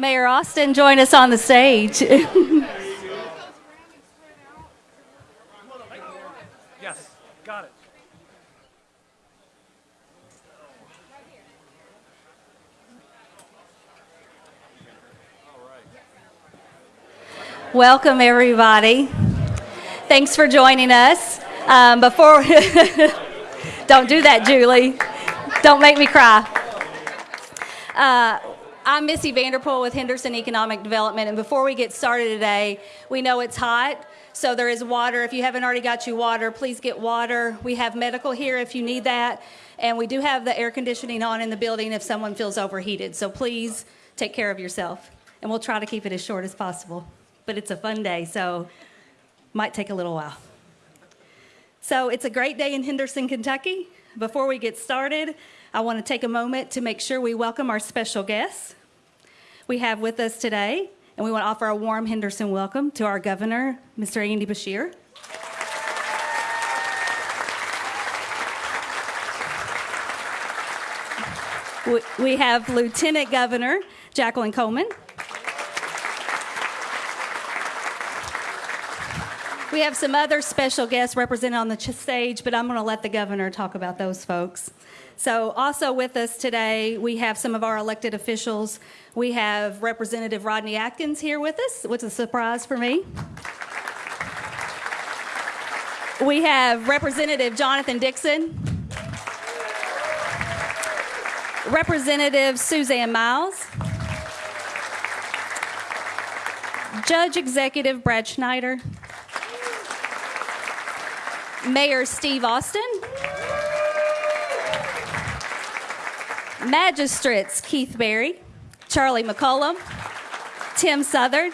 Mayor Austin, join us on the stage. Yes, got it. Welcome, everybody. Thanks for joining us. Um, before, don't do that, Julie. Don't make me cry. Uh, I'm Missy Vanderpool with Henderson Economic Development, and before we get started today, we know it's hot, so there is water. If you haven't already got you water, please get water. We have medical here if you need that, and we do have the air conditioning on in the building if someone feels overheated. So please take care of yourself, and we'll try to keep it as short as possible. But it's a fun day, so might take a little while. So it's a great day in Henderson, Kentucky. Before we get started, I want to take a moment to make sure we welcome our special guests we have with us today, and we want to offer a warm Henderson welcome to our governor, Mr. Andy Beshear. We- have Lieutenant Governor Jacqueline Coleman. We have some other special guests represented on the stage, but I'm going to let the governor talk about those folks. So, also with us today, we have some of our elected officials. We have Representative Rodney Atkins here with us, which is a surprise for me. We have Representative Jonathan Dixon, Representative Suzanne Miles, Judge Executive Brad Schneider, Mayor Steve Austin, Magistrates Keith Berry, Charlie McCollum, Tim Southard,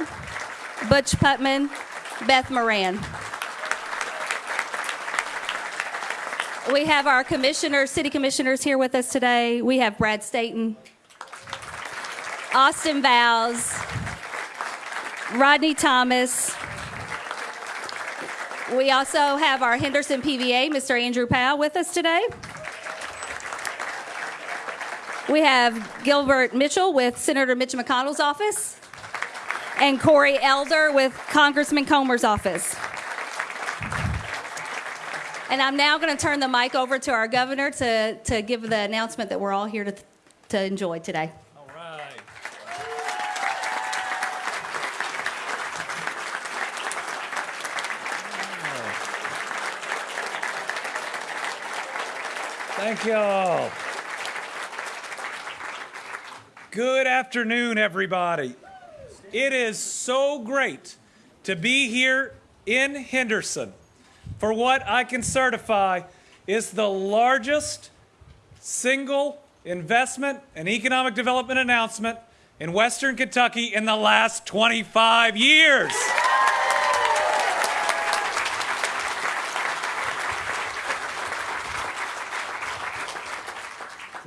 Butch Putman, Beth Moran. We have our commissioners, city commissioners here with us today. We have Brad Staten, Austin Vows, Rodney Thomas, we also have our Henderson PVA, Mr. Andrew Powell, with us today. We have Gilbert Mitchell with Senator Mitch McConnell's office, and Corey Elder with Congressman Comer's office. And I'm now going to turn the mic over to our governor to, to give the announcement that we're all here to, to enjoy today. All right. Y'all. Good afternoon, everybody. It is so great to be here in Henderson for what I can certify is the largest single investment and economic development announcement in Western Kentucky in the last 25 years.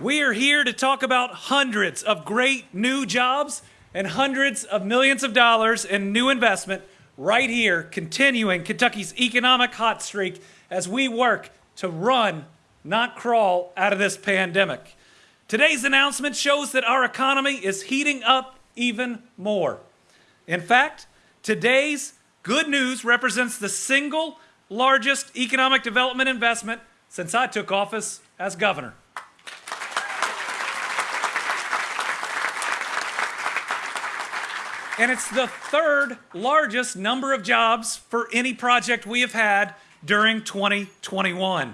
We are here to talk about hundreds of great new jobs and hundreds of millions of dollars in new investment right here, continuing Kentucky's economic hot streak as we work to run, not crawl, out of this pandemic. Today's announcement shows that our economy is heating up even more. In fact, today's good news represents the single largest economic development investment since I took office as governor. And it's the third largest number of jobs for any project we have had during 2021.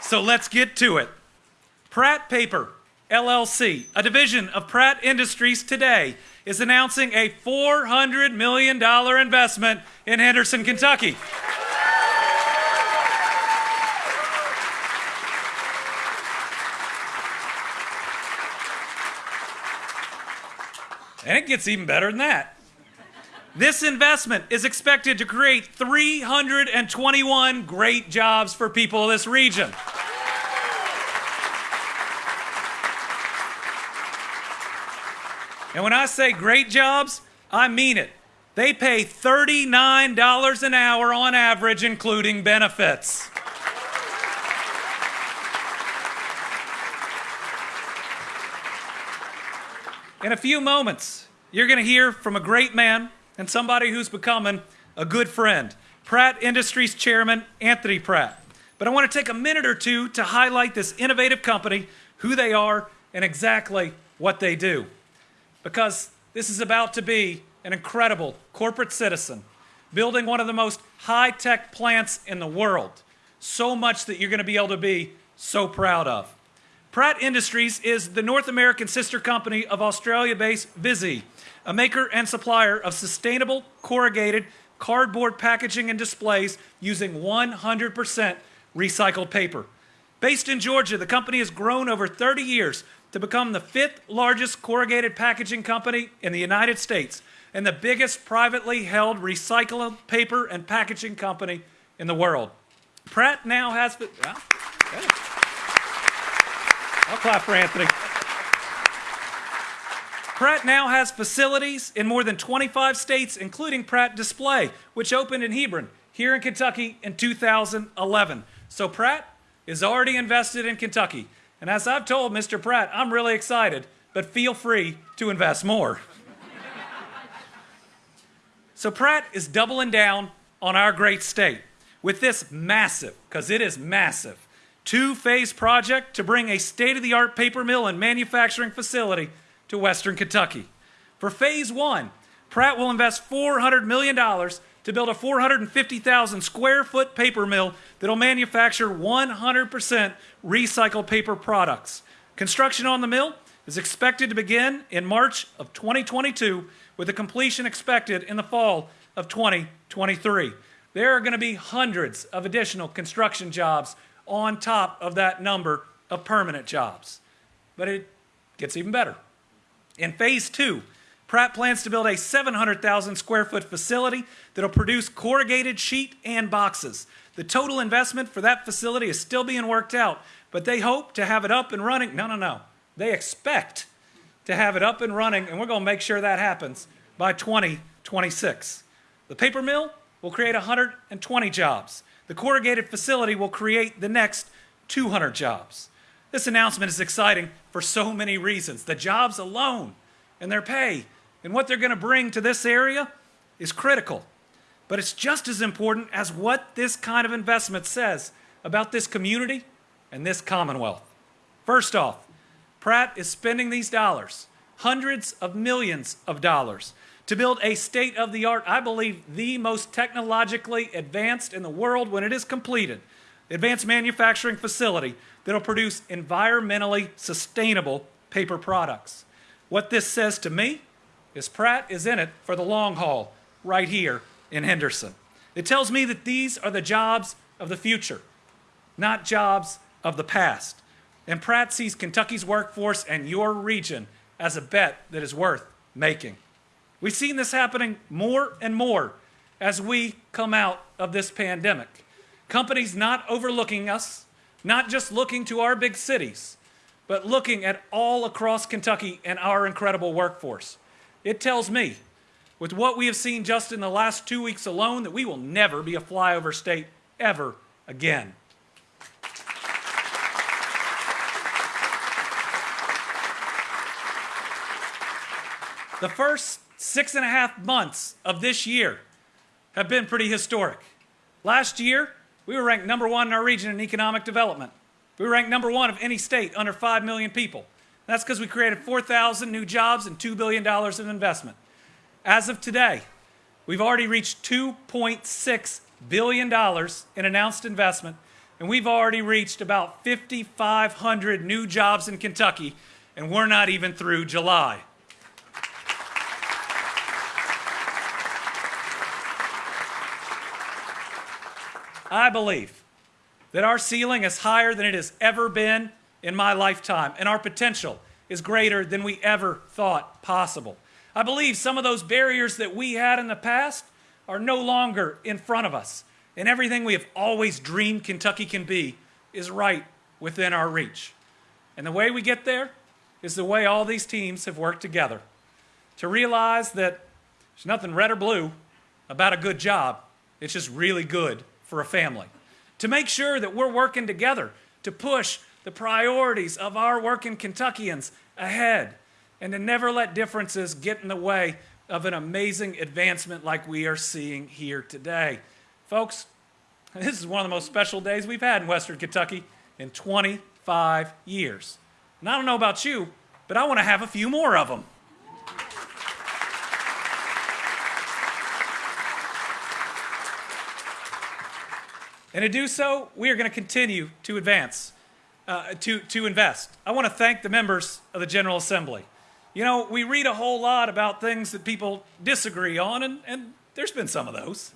So let's get to it. Pratt Paper LLC, a division of Pratt Industries today, is announcing a $400 million investment in Henderson, Kentucky. And it gets even better than that. This investment is expected to create 321 great jobs for people of this region. And when I say great jobs, I mean it. They pay $39 an hour on average, including benefits. In a few moments, you're going to hear from a great man and somebody who's becoming a good friend, Pratt Industries Chairman Anthony Pratt. But I want to take a minute or two to highlight this innovative company, who they are, and exactly what they do. Because this is about to be an incredible corporate citizen building one of the most high tech plants in the world. So much that you're going to be able to be so proud of. Pratt Industries is the North American sister company of Australia based Visy, a maker and supplier of sustainable corrugated cardboard packaging and displays using 100% recycled paper. Based in Georgia, the company has grown over 30 years to become the fifth largest corrugated packaging company in the United States and the biggest privately held recycled paper and packaging company in the world. Pratt now has. Well, I'll clap for Anthony. Pratt now has facilities in more than 25 states, including Pratt Display, which opened in Hebron, here in Kentucky in 2011. So Pratt is already invested in Kentucky. And as I've told Mr. Pratt, I'm really excited, but feel free to invest more. so Pratt is doubling down on our great state with this massive, because it is massive, two phase project to bring a state of the art paper mill and manufacturing facility to Western Kentucky. For phase one, Pratt will invest $400 million to build a 450,000 square foot paper mill that'll manufacture 100% recycled paper products. Construction on the mill is expected to begin in March of 2022 with a completion expected in the fall of 2023. There are going to be hundreds of additional construction jobs on top of that number of permanent jobs. But it gets even better. In phase two, Pratt plans to build a 700,000 square foot facility that'll produce corrugated sheet and boxes. The total investment for that facility is still being worked out, but they hope to have it up and running. No, no, no. They expect to have it up and running, and we're going to make sure that happens by 2026. The paper mill will create 120 jobs. The corrugated facility will create the next 200 jobs. This announcement is exciting for so many reasons. The jobs alone and their pay and what they're going to bring to this area is critical. But it's just as important as what this kind of investment says about this community and this commonwealth. First off, Pratt is spending these dollars, hundreds of millions of dollars, to build a state of the art, I believe the most technologically advanced in the world when it is completed, advanced manufacturing facility that'll produce environmentally sustainable paper products. What this says to me is Pratt is in it for the long haul right here in Henderson. It tells me that these are the jobs of the future, not jobs of the past. And Pratt sees Kentucky's workforce and your region as a bet that is worth making. We've seen this happening more and more as we come out of this pandemic. Companies not overlooking us, not just looking to our big cities, but looking at all across Kentucky and our incredible workforce. It tells me, with what we have seen just in the last two weeks alone, that we will never be a flyover state ever again. The first six and a half months of this year have been pretty historic. Last year, we were ranked number one in our region in economic development. We were ranked number one of any state under 5 million people. That's because we created 4,000 new jobs and $2 billion in investment. As of today, we've already reached $2.6 billion in announced investment, and we've already reached about 5,500 new jobs in Kentucky, and we're not even through July. I believe that our ceiling is higher than it has ever been in my lifetime, and our potential is greater than we ever thought possible. I believe some of those barriers that we had in the past are no longer in front of us, and everything we have always dreamed Kentucky can be is right within our reach. And the way we get there is the way all these teams have worked together to realize that there's nothing red or blue about a good job, it's just really good for a family. To make sure that we're working together to push the priorities of our working Kentuckians ahead. and to never let differences get in the way of an amazing advancement like we are seeing here today. Folks, this is one of the most special days we've had in Western Kentucky in 25 years. And I don't know about you, but I want to have a few more of them. And to do so, we are going to continue to advance, uh, to, to invest. I want to thank the members of the General Assembly. You know, we read a whole lot about things that people disagree on, and, and there's been some of those.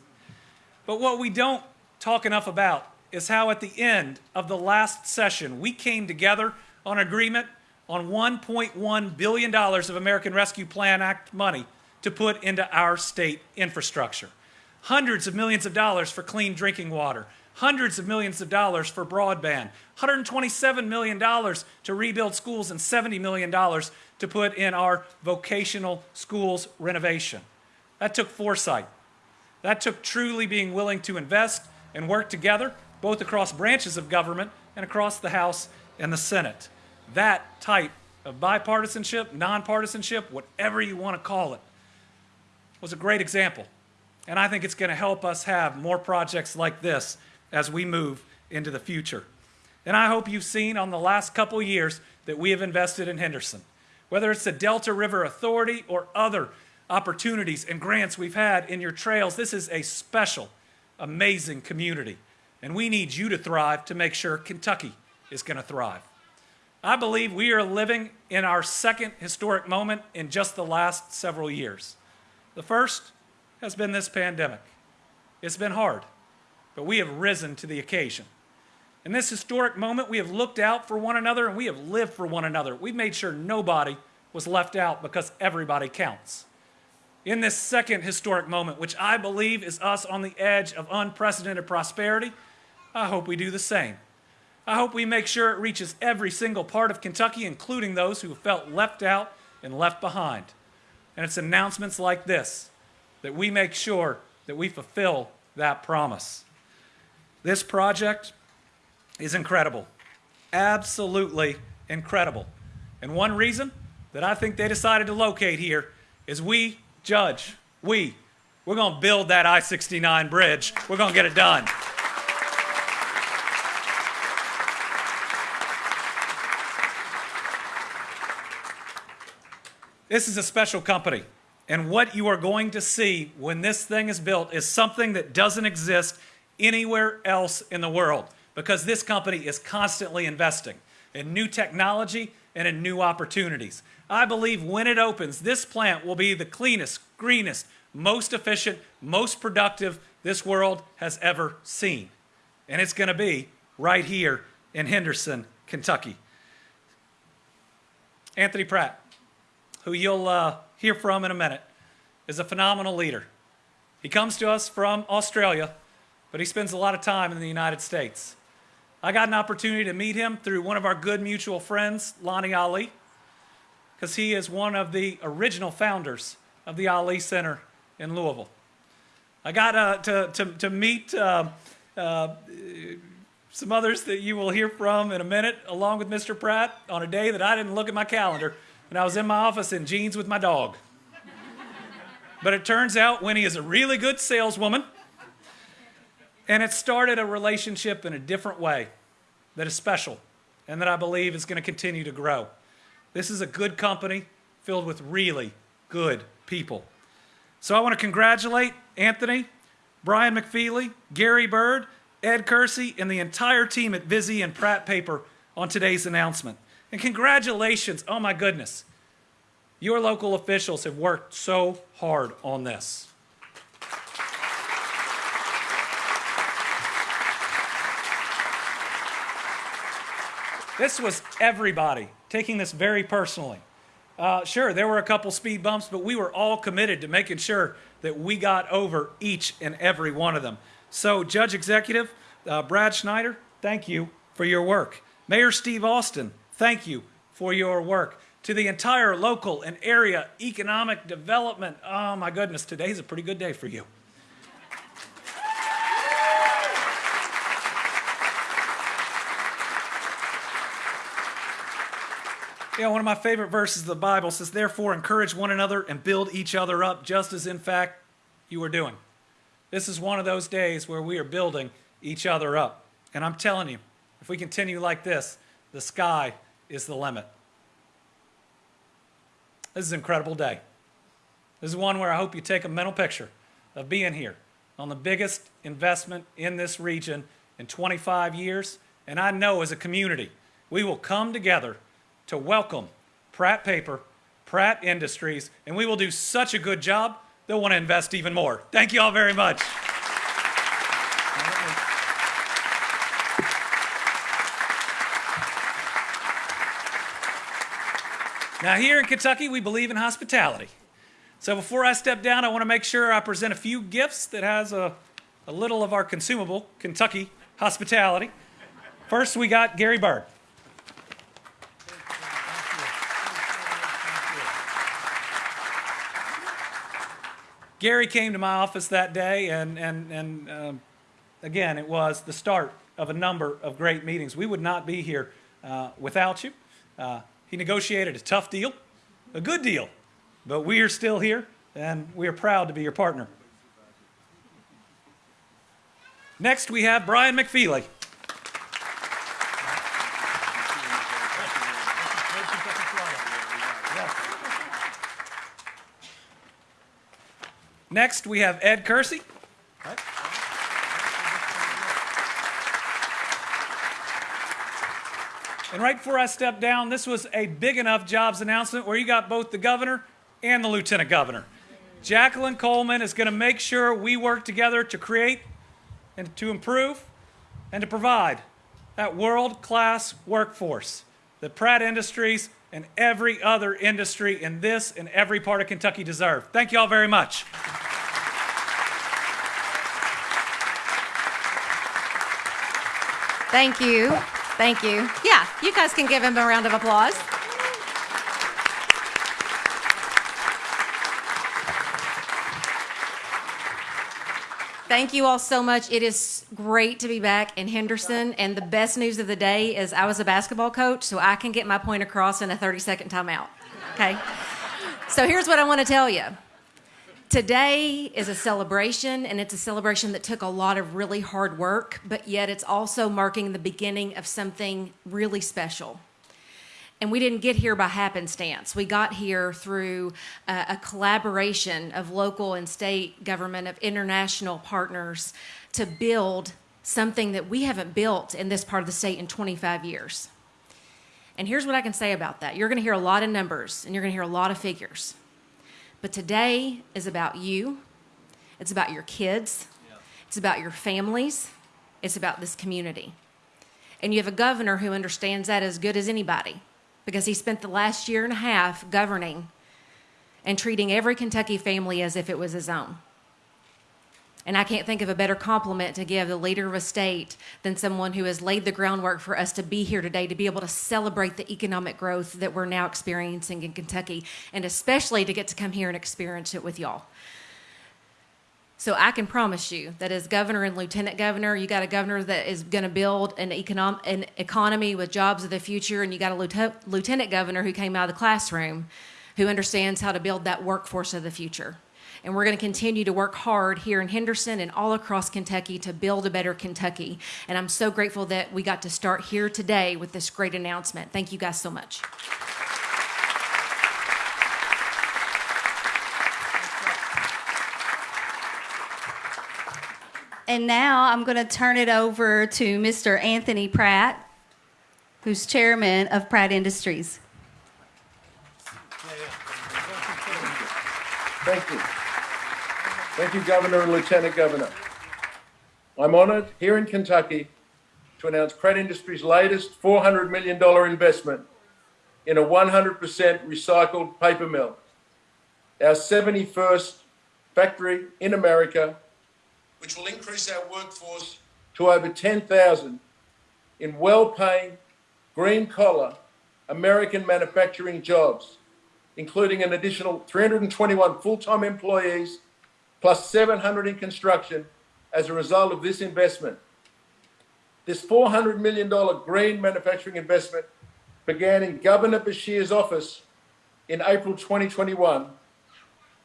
But what we don't talk enough about is how at the end of the last session, we came together on agreement on $1.1 billion of American Rescue Plan Act money to put into our state infrastructure. Hundreds of millions of dollars for clean drinking water, hundreds of millions of dollars for broadband, $127 million to rebuild schools, and $70 million to put in our vocational schools renovation. That took foresight. That took truly being willing to invest and work together, both across branches of government and across the House and the Senate. That type of bipartisanship, nonpartisanship, whatever you want to call it, was a great example. And I think it's going to help us have more projects like this as we move into the future. And I hope you've seen on the last couple years that we have invested in Henderson. Whether it's the Delta River Authority or other opportunities and grants we've had in your trails, this is a special, amazing community. And we need you to thrive to make sure Kentucky is going to thrive. I believe we are living in our second historic moment in just the last several years. The first has been this pandemic. It's been hard but we have risen to the occasion. In this historic moment, we have looked out for one another and we have lived for one another. We've made sure nobody was left out because everybody counts. In this second historic moment, which I believe is us on the edge of unprecedented prosperity, I hope we do the same. I hope we make sure it reaches every single part of Kentucky, including those who felt left out and left behind. And it's announcements like this that we make sure that we fulfill that promise. This project is incredible, absolutely incredible. And one reason that I think they decided to locate here is we, Judge, we, we're going to build that I 69 bridge. We're going to get it done. This is a special company. And what you are going to see when this thing is built is something that doesn't exist anywhere else in the world because this company is constantly investing in new technology and in new opportunities. I believe when it opens, this plant will be the cleanest, greenest, most efficient, most productive this world has ever seen. And it's going to be right here in Henderson, Kentucky. Anthony Pratt, who you'll uh, hear from in a minute, is a phenomenal leader. He comes to us from Australia but he spends a lot of time in the United States. I got an opportunity to meet him through one of our good mutual friends, Lonnie Ali, because he is one of the original founders of the Ali Center in Louisville. I got uh, to, to, to meet uh, uh, some others that you will hear from in a minute, along with Mr. Pratt, on a day that I didn't look at my calendar, and I was in my office in jeans with my dog. but it turns out Winnie is a really good saleswoman and it started a relationship in a different way that is special and that I believe is going to continue to grow. This is a good company filled with really good people. So I want to congratulate Anthony, Brian McFeely, Gary Bird, Ed Kersey, and the entire team at Visy and Pratt Paper on today's announcement. And congratulations, oh my goodness. Your local officials have worked so hard on this. This was everybody taking this very personally. Uh, sure, there were a couple speed bumps, but we were all committed to making sure that we got over each and every one of them. So, Judge Executive uh, Brad Schneider, thank you for your work. Mayor Steve Austin, thank you for your work. To the entire local and area economic development, oh my goodness, today's a pretty good day for you. Yeah, one of my favorite verses of the Bible says, Therefore, encourage one another and build each other up, just as in fact you are doing. This is one of those days where we are building each other up. And I'm telling you, if we continue like this, the sky is the limit. This is an incredible day. This is one where I hope you take a mental picture of being here on the biggest investment in this region in 25 years. And I know as a community, we will come together to welcome Pratt Paper, Pratt Industries, and we will do such a good job, they'll want to invest even more. Thank you all very much. Now, here in Kentucky, we believe in hospitality. So before I step down, I want to make sure I present a few gifts that has a, a little of our consumable Kentucky hospitality. First, we got Gary Bird. Gary came to my office that day, and, and, and um, again, it was the start of a number of great meetings. We would not be here uh, without you. Uh, he negotiated a tough deal, a good deal, but we are still here, and we are proud to be your partner. Next, we have Brian McFeely. Next, we have Ed Kersey. And right before I step down, this was a big enough jobs announcement where you got both the governor and the lieutenant governor. Jacqueline Coleman is going to make sure we work together to create and to improve and to provide that world class workforce that Pratt Industries and every other industry in this and every part of Kentucky deserve. Thank you all very much. Thank you. Thank you. Yeah, you guys can give him a round of applause. Thank you all so much. It is great to be back in Henderson. And the best news of the day is I was a basketball coach, so I can get my point across in a 30 second timeout. Okay? So here's what I want to tell you. Today is a celebration, and it's a celebration that took a lot of really hard work, but yet it's also marking the beginning of something really special. And we didn't get here by happenstance. We got here through a, a collaboration of local and state government, of international partners to build something that we haven't built in this part of the state in 25 years. And here's what I can say about that you're going to hear a lot of numbers and you're going to hear a lot of figures. But today is about you, it's about your kids, it's about your families, it's about this community. And you have a governor who understands that as good as anybody because he spent the last year and a half governing and treating every Kentucky family as if it was his own. And I can't think of a better compliment to give the leader of a state than someone who has laid the groundwork for us to be here today, to be able to celebrate the economic growth that we're now experiencing in Kentucky, and especially to get to come here and experience it with y'all. So I can promise you that as governor and lieutenant governor, you got a governor that is going to build an, econom- an economy with jobs of the future, and you got a lieutenant, lieutenant governor who came out of the classroom who understands how to build that workforce of the future. And we're going to continue to work hard here in Henderson and all across Kentucky to build a better Kentucky. And I'm so grateful that we got to start here today with this great announcement. Thank you guys so much. And now I'm going to turn it over to Mr. Anthony Pratt, who's chairman of Pratt Industries. Thank you. Thank you, Governor and Lieutenant Governor. I'm honored here in Kentucky to announce Pratt Industries' latest $400 million investment in a 100% recycled paper mill, our 71st factory in America which will increase our workforce to over 10,000 in well-paying, green-collar American manufacturing jobs, including an additional 321 full-time employees plus 700 in construction as a result of this investment. This $400 million green manufacturing investment began in Governor Beshear's office in April 2021,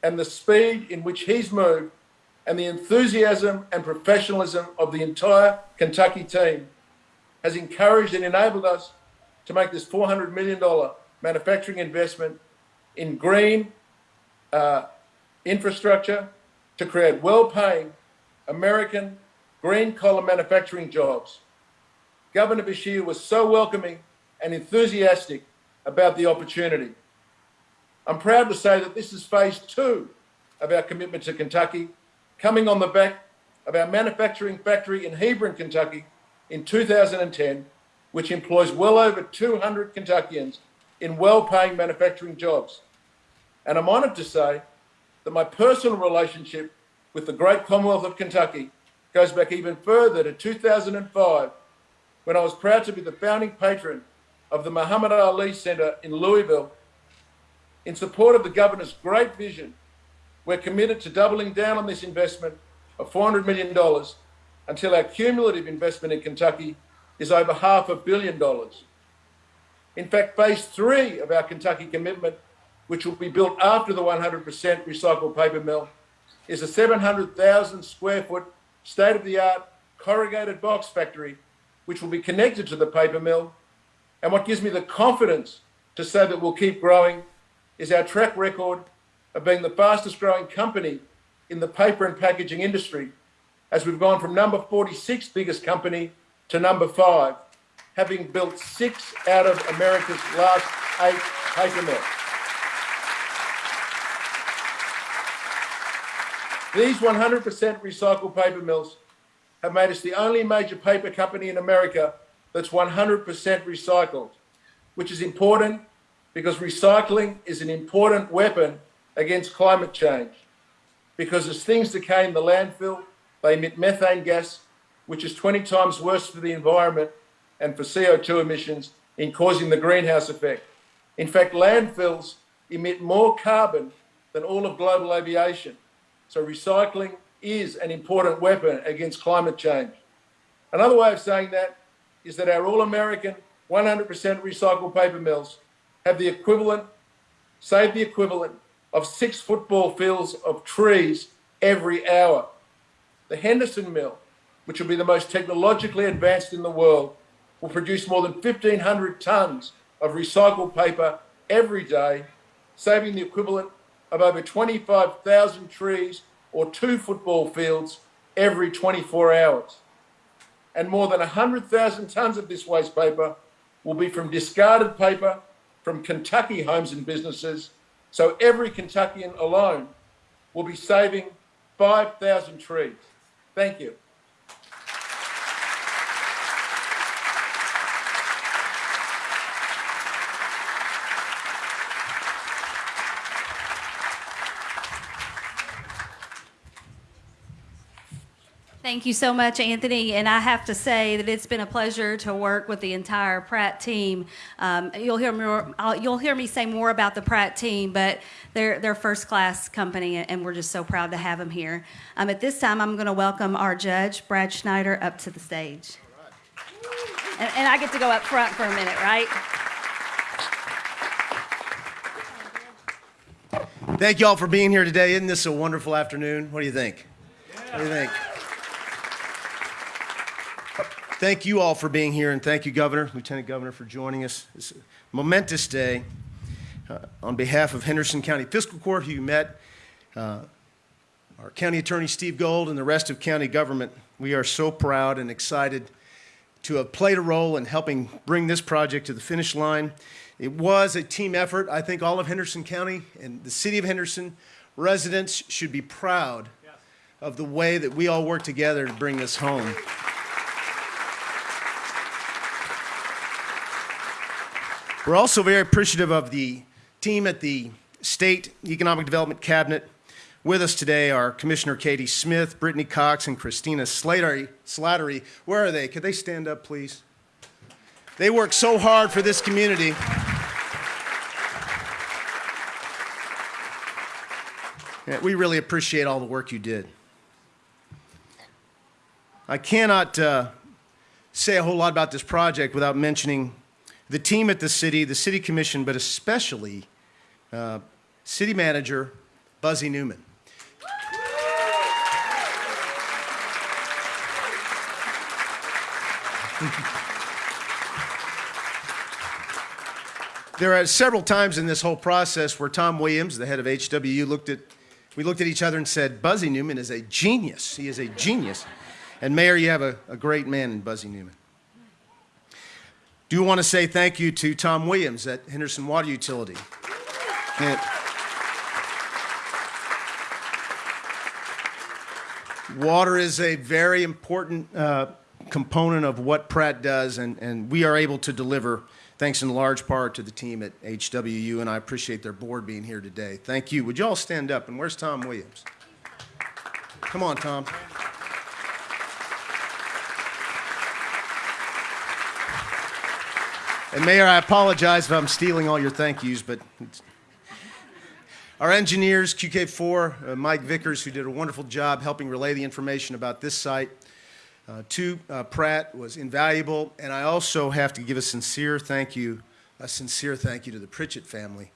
and the speed in which he's moved and the enthusiasm and professionalism of the entire Kentucky team has encouraged and enabled us to make this $400 million manufacturing investment in green uh, infrastructure to create well-paying American green collar manufacturing jobs. Governor Beshear was so welcoming and enthusiastic about the opportunity. I'm proud to say that this is phase two of our commitment to Kentucky, coming on the back of our manufacturing factory in Hebron, Kentucky in 2010, which employs well over 200 Kentuckians in well-paying manufacturing jobs. And I'm honoured to say that my personal relationship with the great Commonwealth of Kentucky goes back even further to 2005 when I was proud to be the founding patron of the Muhammad Ali Center in Louisville. In support of the governor's great vision, we're committed to doubling down on this investment of $400 million until our cumulative investment in Kentucky is over half a billion dollars. In fact, phase three of our Kentucky commitment, which will be built after the 100% recycled paper mill, is a 700,000 square foot state of the art corrugated box factory, which will be connected to the paper mill. And what gives me the confidence to say that we'll keep growing is our track record of being the fastest growing company in the paper and packaging industry, as we've gone from number 46 biggest company to number five, having built six out of America's last eight paper mills. These 100% recycled paper mills have made us the only major paper company in America that's 100% recycled, which is important because recycling is an important weapon against climate change. Because as things decay in the landfill, they emit methane gas, which is 20 times worse for the environment and for CO2 emissions in causing the greenhouse effect. In fact, landfills emit more carbon than all of global aviation. So recycling is an important weapon against climate change. Another way of saying that is that our all-American 100% recycled paper mills have the equivalent, save the equivalent of six football fields of trees every hour. The Henderson Mill, which will be the most technologically advanced in the world, will produce more than 1,500 tons of recycled paper every day, saving the equivalent of over 25,000 trees or two football fields every 24 hours. And more than 100,000 tonnes of this waste paper will be from discarded paper from Kentucky homes and businesses. So every Kentuckian alone will be saving 5,000 trees. Thank you. Thank you so much, Anthony. And I have to say that it's been a pleasure to work with the entire Pratt team. Um, you'll hear more. I'll, you'll hear me say more about the Pratt team, but they're they're first class company, and we're just so proud to have them here. Um, at this time, I'm going to welcome our judge, Brad Schneider, up to the stage. And, and I get to go up front for a minute, right? Thank you all for being here today. Isn't this a wonderful afternoon? What do you think? What do you think? Thank you all for being here, and thank you, Governor, Lieutenant Governor, for joining us. It's a momentous day. Uh, on behalf of Henderson County Fiscal Court, who you met, uh, our County Attorney Steve Gold, and the rest of county government, we are so proud and excited to have played a role in helping bring this project to the finish line. It was a team effort. I think all of Henderson County and the city of Henderson residents should be proud of the way that we all work together to bring this home. We're also very appreciative of the team at the State Economic Development Cabinet. With us today are Commissioner Katie Smith, Brittany Cox, and Christina Slattery. Slattery. Where are they? Could they stand up, please? They work so hard for this community. Yeah, we really appreciate all the work you did. I cannot uh, say a whole lot about this project without mentioning the team at the city, the city commission, but especially uh, city manager Buzzy Newman. There are several times in this whole process where Tom Williams, the head of HWU, looked at, we looked at each other and said, Buzzy Newman is a genius. He is a genius. And Mayor, you have a, a great man in Buzzy Newman. Do want to say thank you to Tom Williams at Henderson Water Utility. And- Water is a very important uh, component of what Pratt does, and, and we are able to deliver thanks in large part to the team at HWU, and I appreciate their board being here today. Thank you. Would you all stand up? And where's Tom Williams? Come on, Tom. And Mayor, I apologize if I'm stealing all your thank yous, but our engineers, QK4, uh, Mike Vickers, who did a wonderful job helping relay the information about this site, uh, to uh, Pratt was invaluable. And I also have to give a sincere thank you, a sincere thank you to the Pritchett family,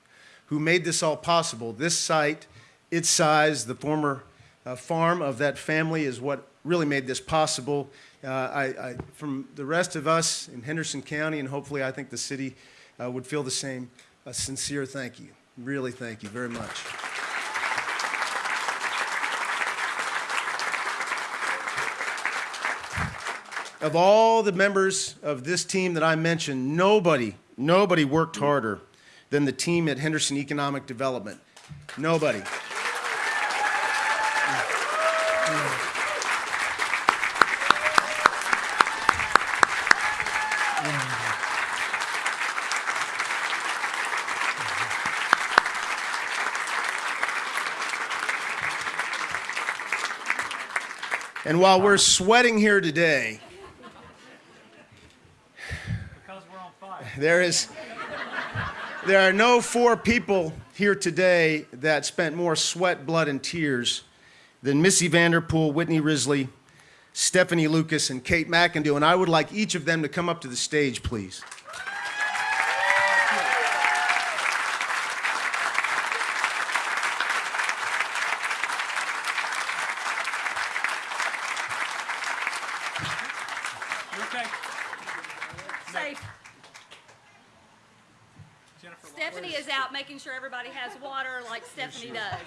who made this all possible. This site, its size, the former uh, farm of that family is what really made this possible. Uh, I, I, from the rest of us in Henderson County, and hopefully I think the city uh, would feel the same, a sincere thank you. Really thank you very much. Of all the members of this team that I mentioned, nobody, nobody worked harder than the team at Henderson Economic Development. Nobody. And while we're sweating here today. There is, there are no four people here today that spent more sweat, blood, and tears than Missy Vanderpool, Whitney Risley, Stephanie Lucas, and Kate McIndoe. And I would like each of them to come up to the stage, please. You okay? Safe. Jennifer, Stephanie is out making sure everybody has water like Stephanie does.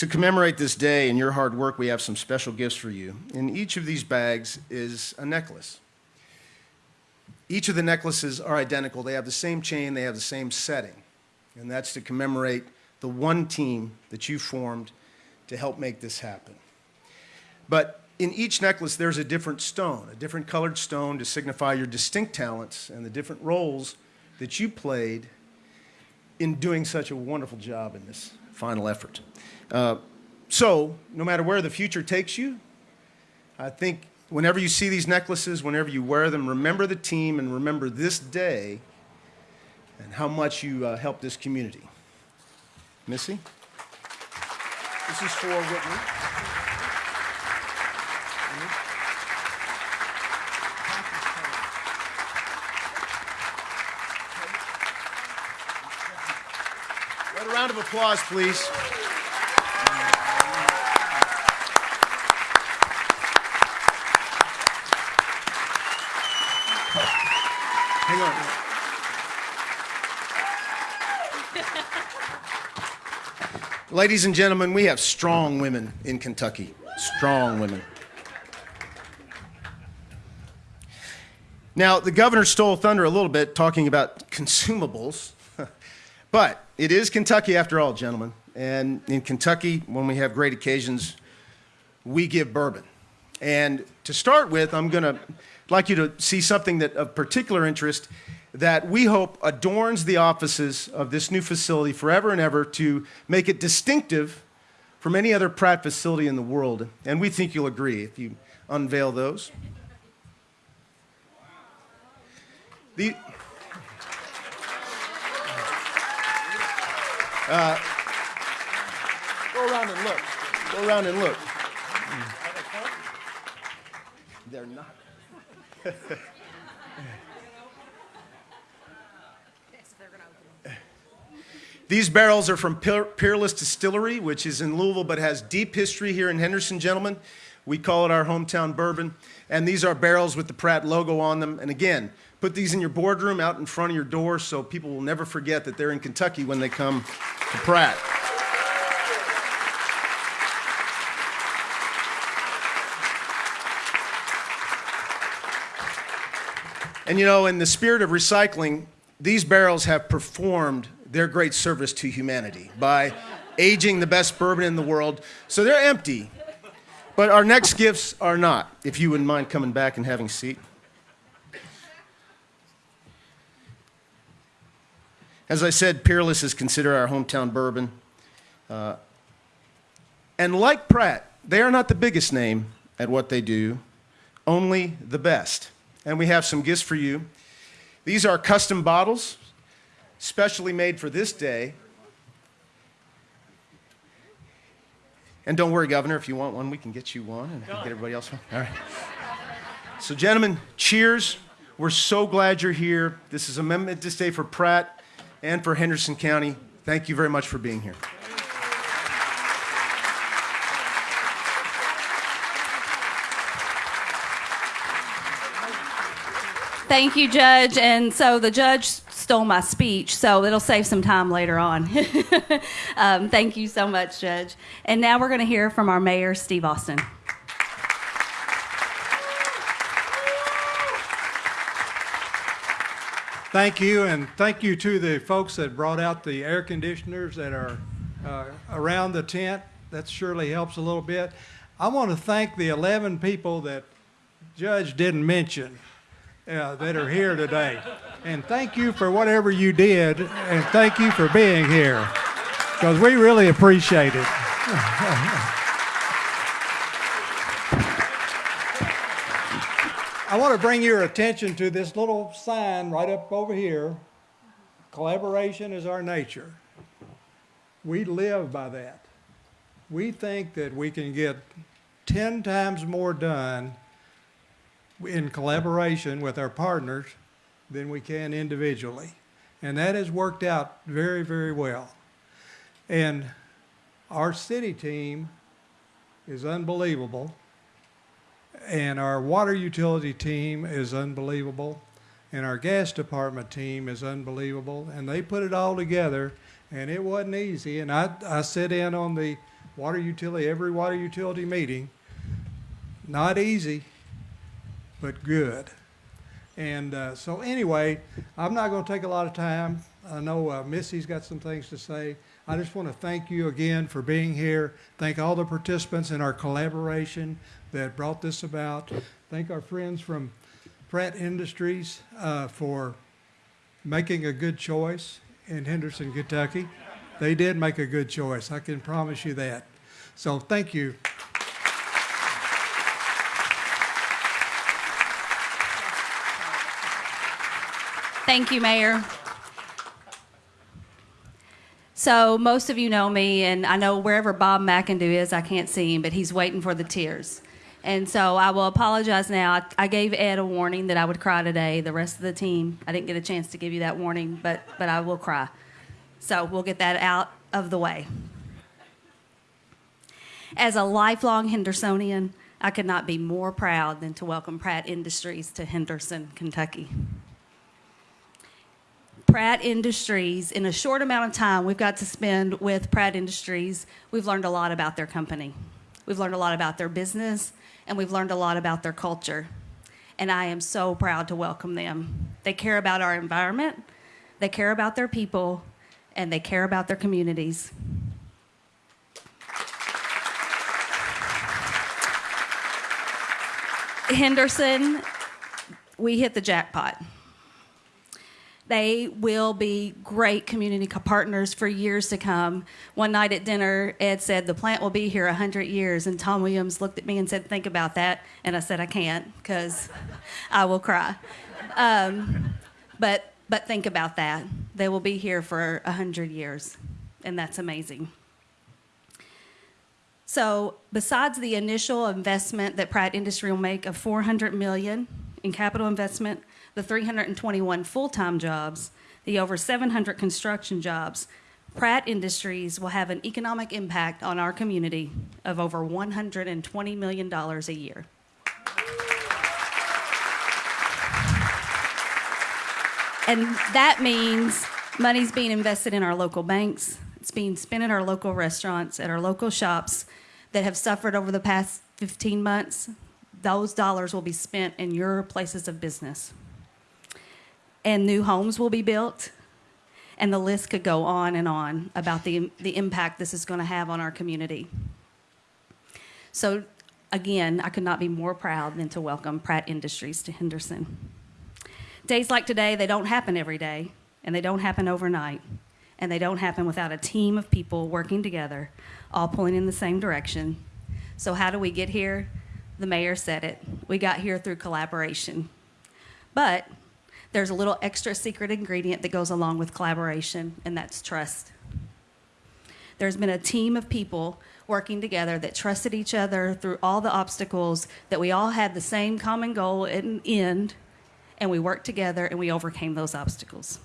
To commemorate this day and your hard work, we have some special gifts for you. In each of these bags is a necklace. Each of the necklaces are identical. They have the same chain, they have the same setting. And that's to commemorate the one team that you formed to help make this happen. But in each necklace, there's a different stone, a different colored stone to signify your distinct talents and the different roles that you played in doing such a wonderful job in this final effort. Uh, so, no matter where the future takes you, I think whenever you see these necklaces, whenever you wear them, remember the team and remember this day and how much you uh, helped this community. Missy? This is for Whitney. A round of applause, please. Hang on. Ladies and gentlemen, we have strong women in Kentucky. Strong women. Now, the governor stole thunder a little bit talking about consumables, but it is Kentucky after all, gentlemen. And in Kentucky, when we have great occasions, we give bourbon. And to start with, I'm going to like you to see something that of particular interest that we hope adorns the offices of this new facility forever and ever to make it distinctive from any other Pratt facility in the world. And we think you'll agree if you unveil those. The, Uh, go around and look. Go around and look. They're not. These barrels are from Peerless Distillery, which is in Louisville but has deep history here in Henderson, gentlemen. We call it our hometown bourbon. And these are barrels with the Pratt logo on them. And again, put these in your boardroom out in front of your door so people will never forget that they're in Kentucky when they come to Pratt. And you know, in the spirit of recycling, these barrels have performed their great service to humanity by aging the best bourbon in the world. So they're empty. But our next gifts are not, if you wouldn't mind coming back and having a seat. As I said, Peerless is considered our hometown bourbon. Uh, and like Pratt, they are not the biggest name at what they do, only the best. And we have some gifts for you. These are custom bottles, specially made for this day. And don't worry, Governor, if you want one, we can get you one and get everybody else one. All right. So, gentlemen, cheers. We're so glad you're here. This is a momentous day for Pratt and for Henderson County. Thank you very much for being here. Thank you, Judge. And so the judge stole my speech, so it'll save some time later on. um, thank you so much, Judge. And now we're going to hear from our mayor, Steve Austin. Thank you, and thank you to the folks that brought out the air conditioners that are uh, around the tent. That surely helps a little bit. I want to thank the 11 people that Judge didn't mention uh, that are here today. And thank you for whatever you did, and thank you for being here, because we really appreciate it. I want to bring your attention to this little sign right up over here. Collaboration is our nature. We live by that. We think that we can get 10 times more done in collaboration with our partners than we can individually. And that has worked out very, very well. And our city team is unbelievable. And our water utility team is unbelievable. And our gas department team is unbelievable. And they put it all together, and it wasn't easy. And I, I sit in on the water utility, every water utility meeting. Not easy, but good. And uh, so, anyway, I'm not going to take a lot of time. I know uh, Missy's got some things to say. I just want to thank you again for being here. Thank all the participants in our collaboration that brought this about. Thank our friends from Pratt Industries uh, for making a good choice in Henderson, Kentucky. They did make a good choice. I can promise you that. So, thank you. Thank you, Mayor. So, most of you know me, and I know wherever Bob McIndoe is, I can't see him, but he's waiting for the tears. And so I will apologize now. I, I gave Ed a warning that I would cry today. The rest of the team, I didn't get a chance to give you that warning, but, but I will cry. So we'll get that out of the way. As a lifelong Hendersonian, I could not be more proud than to welcome Pratt Industries to Henderson, Kentucky. Pratt Industries, in a short amount of time we've got to spend with Pratt Industries, we've learned a lot about their company. We've learned a lot about their business, and we've learned a lot about their culture. And I am so proud to welcome them. They care about our environment, they care about their people, and they care about their communities. Henderson, we hit the jackpot. They will be great community partners for years to come. One night at dinner, Ed said, The plant will be here 100 years. And Tom Williams looked at me and said, Think about that. And I said, I can't because I will cry. Um, but, but think about that. They will be here for 100 years. And that's amazing. So besides the initial investment that Pratt Industry will make of 400 million in capital investment, the 321 full-time jobs, the over 700 construction jobs, Pratt Industries will have an economic impact on our community of over $120 million a year. And that means money's being invested in our local banks. It's being spent at our local restaurants, at our local shops that have suffered over the past 15 months. Those dollars will be spent in your places of business. And new homes will be built. And the list could go on and on about the, the impact this is going to have on our community. So, again, I could not be more proud than to welcome Pratt Industries to Henderson. Days like today, they don't happen every day, and they don't happen overnight, and they don't happen without a team of people working together, all pulling in the same direction. So, how do we get here? The mayor said it. We got here through collaboration. But there's a little extra secret ingredient that goes along with collaboration, and that's trust. There's been a team of people working together that trusted each other through all the obstacles, that we all had the same common goal in end, and we worked together and we overcame those obstacles.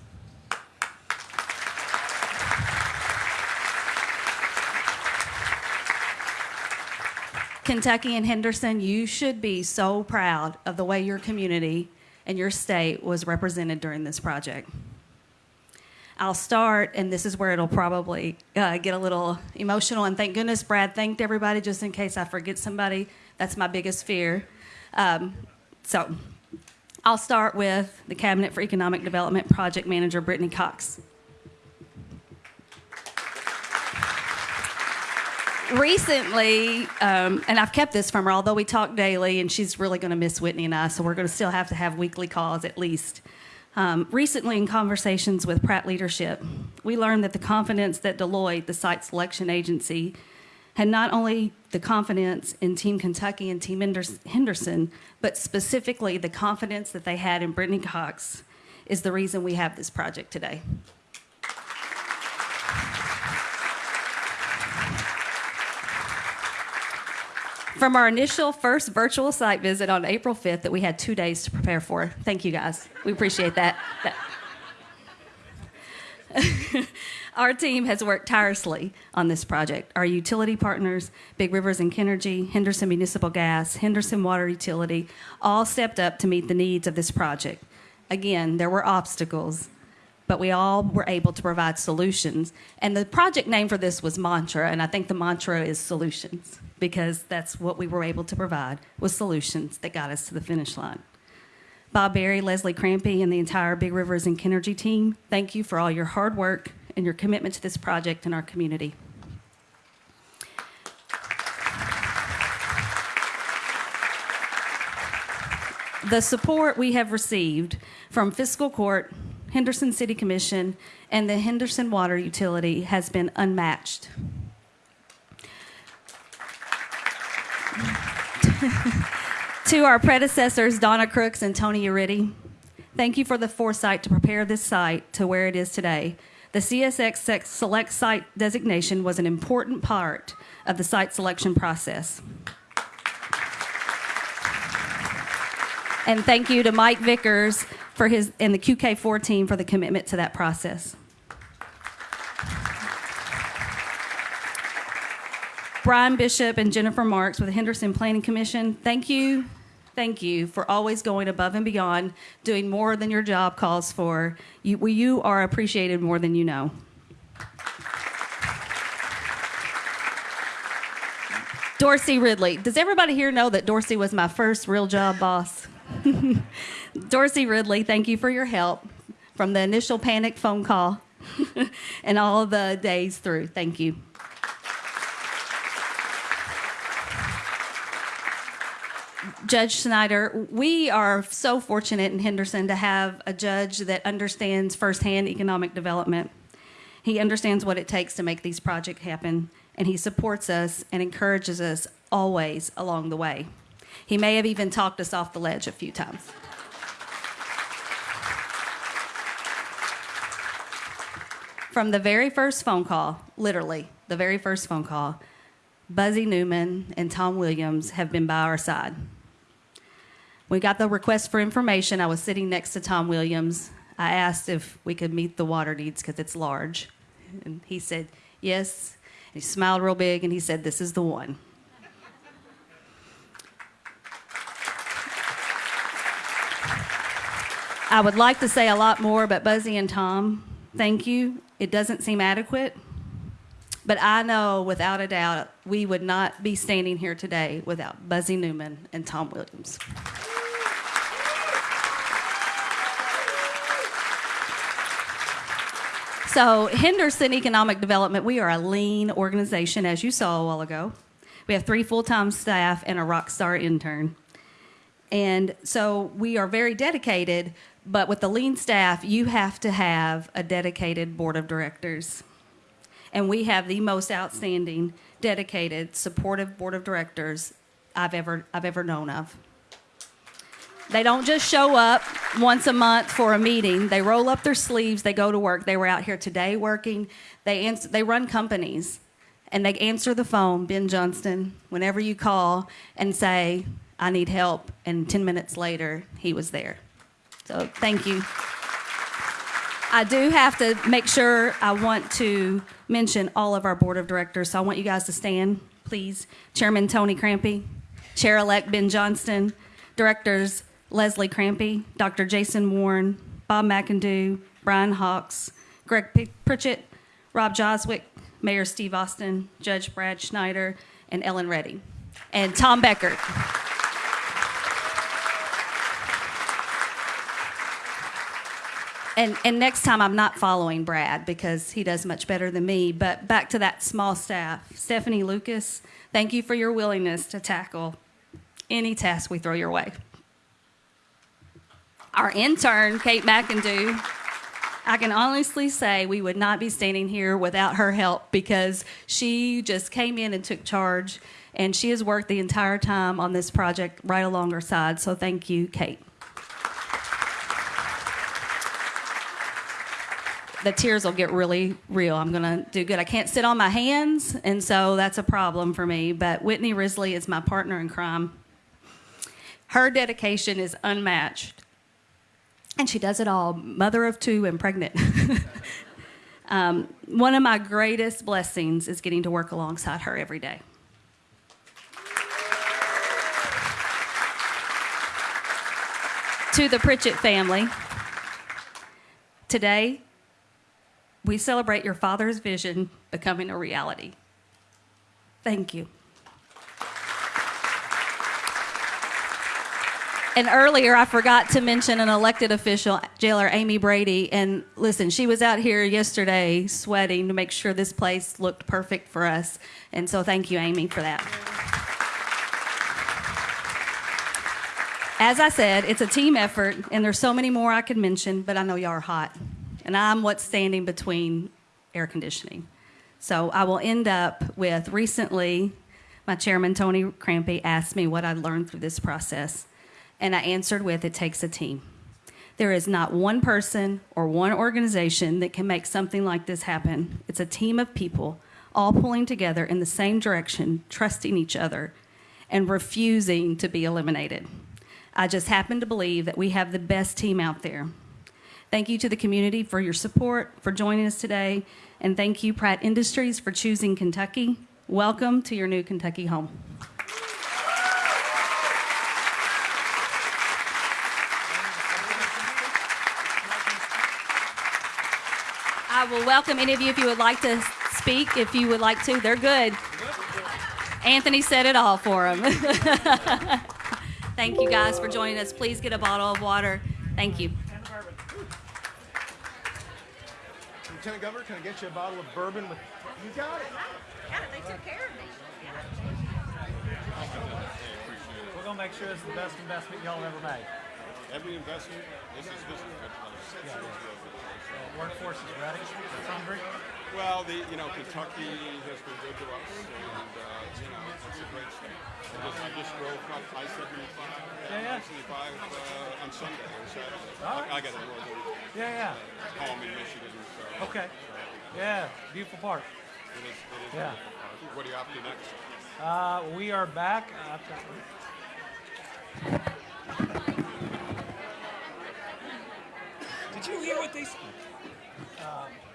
Kentucky and Henderson, you should be so proud of the way your community and your state was represented during this project. I'll start, and this is where it'll probably uh, get a little emotional. And thank goodness Brad thanked everybody just in case I forget somebody. That's my biggest fear. Um, so I'll start with the Cabinet for Economic Development Project Manager, Brittany Cox. Recently, um, and I've kept this from her, although we talk daily, and she's really going to miss Whitney and I, so we're going to still have to have weekly calls at least. Um, recently, in conversations with Pratt leadership, we learned that the confidence that Deloitte, the site selection agency, had not only the confidence in Team Kentucky and Team Henderson, but specifically the confidence that they had in Brittany Cox is the reason we have this project today. From our initial first virtual site visit on April 5th that we had two days to prepare for. Thank you guys. We appreciate that. our team has worked tirelessly on this project. Our utility partners, Big Rivers and Kenergy, Henderson Municipal Gas, Henderson Water Utility, all stepped up to meet the needs of this project. Again, there were obstacles, but we all were able to provide solutions. And the project name for this was Mantra, and I think the mantra is solutions because that's what we were able to provide was solutions that got us to the finish line. Bob Berry, Leslie Crampy, and the entire Big Rivers and Kenergy team, thank you for all your hard work and your commitment to this project and our community. The support we have received from Fiscal Court, Henderson City Commission, and the Henderson Water Utility has been unmatched. to our predecessors, Donna Crooks and Tony Uritti, thank you for the foresight to prepare this site to where it is today. The CSX Select Site designation was an important part of the site selection process. And thank you to Mike Vickers for his and the QK4 team for the commitment to that process. Brian Bishop and Jennifer Marks with the Henderson Planning Commission, thank you, thank you for always going above and beyond, doing more than your job calls for. You, you are appreciated more than you know. Dorsey Ridley. Does everybody here know that Dorsey was my first real job boss? Dorsey Ridley, thank you for your help from the initial panic phone call and all the days through. Thank you. Judge Schneider, we are so fortunate in Henderson to have a judge that understands firsthand economic development. He understands what it takes to make these projects happen, and he supports us and encourages us always along the way. He may have even talked us off the ledge a few times. From the very first phone call, literally, the very first phone call, Buzzy Newman and Tom Williams have been by our side. We got the request for information. I was sitting next to Tom Williams. I asked if we could meet the water needs because it's large. And he said, yes. And he smiled real big and he said, this is the one. I would like to say a lot more, but Buzzy and Tom, thank you. It doesn't seem adequate. But I know without a doubt we would not be standing here today without Buzzy Newman and Tom Williams. So, Henderson Economic Development, we are a lean organization, as you saw a while ago. We have three full time staff and a rock star intern. And so we are very dedicated, but with the lean staff, you have to have a dedicated board of directors. And we have the most outstanding, dedicated, supportive board of directors I've ever, I've ever known of. They don't just show up once a month for a meeting. They roll up their sleeves, they go to work. They were out here today working. They, answer, they run companies and they answer the phone, Ben Johnston, whenever you call and say, I need help. And 10 minutes later, he was there. So thank you. I do have to make sure I want to mention all of our board of directors. So I want you guys to stand, please. Chairman Tony Crampy, Chair elect Ben Johnston, directors Leslie Crampy, Dr. Jason Warren, Bob McIndoe, Brian Hawks, Greg Pritchett, Rob Joswick, Mayor Steve Austin, Judge Brad Schneider, and Ellen Reddy, and Tom Beckert. And, and next time I'm not following Brad because he does much better than me. But back to that small staff. Stephanie Lucas, thank you for your willingness to tackle any task we throw your way. Our intern, Kate McIndoe, I can honestly say we would not be standing here without her help because she just came in and took charge and she has worked the entire time on this project right along our side. So thank you, Kate. The tears will get really real. I'm going to do good. I can't sit on my hands, and so that's a problem for me. But Whitney Risley is my partner in crime. Her dedication is unmatched, and she does it all mother of two and pregnant. um, one of my greatest blessings is getting to work alongside her every day. to the Pritchett family, today we celebrate your father's vision becoming a reality. Thank you. And earlier, I forgot to mention an elected official, Jailer Amy Brady. And listen, she was out here yesterday sweating to make sure this place looked perfect for us. And so, thank you, Amy, for that. As I said, it's a team effort, and there's so many more I could mention, but I know y'all are hot and I'm what's standing between air conditioning. So I will end up with recently, my chairman, Tony Crampy, asked me what I learned through this process, and I answered with it takes a team. There is not one person or one organization that can make something like this happen. It's a team of people all pulling together in the same direction, trusting each other, and refusing to be eliminated. I just happen to believe that we have the best team out there. Thank you to the community for your support, for joining us today, and thank you, Pratt Industries, for choosing Kentucky. Welcome to your new Kentucky home. I will welcome any of you if you would like to speak, if you would like to. They're good. Anthony said it all for them. Thank you guys for joining us. Please get a bottle of water. Thank you. Lieutenant Governor, can I get you a bottle of bourbon with? You got it. Got it. They took care of me. We're gonna make sure it's the best investment y'all ever made. Every investment, this is this is Workforce is ready. It's hungry. Well, the you know Kentucky has been good to us, and uh, you know it's a great state. I just, I just drove up I-75, Yeah, yeah. I-75 uh, on Sunday or Saturday. All right. I, I got a northern Yeah, yeah. home in Michigan. So. Okay. Yeah, beautiful park. It is, it is Yeah. a beautiful park. What are you up to next? Uh, we are back. After, did you hear what they said? Um, I'm- I'm-